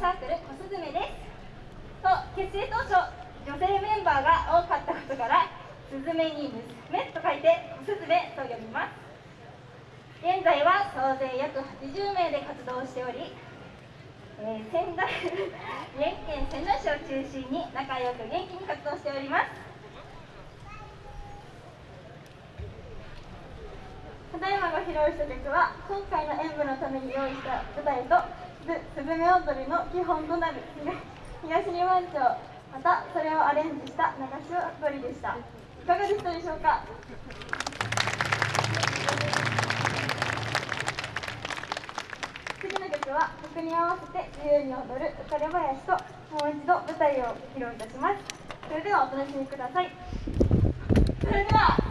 サークル小スズメです。と結成当初女性メンバーが多かったことからスズメに娘と書いて小スズメと呼びます。現在は総勢約80名で活動しており、えー、仙台宮城県仙台市を中心に仲良く元気に活動しております。ただいまご披露した曲は今回の演舞のために用意した舞台とすずめ踊りの基本となる東日本町またそれをアレンジした流し踊りでした。いかがでしたでしょうか？次の曲は曲に合わせて自由に踊る浮かれ林ともう一度舞台を披露いたします。それではお楽しみください。それでは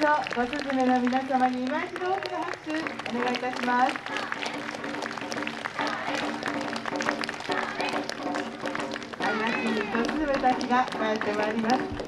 ぞごすずめの皆様に今一度大きな拍手お願いいたします。愛らしいごすずめたちが帰ってまいります。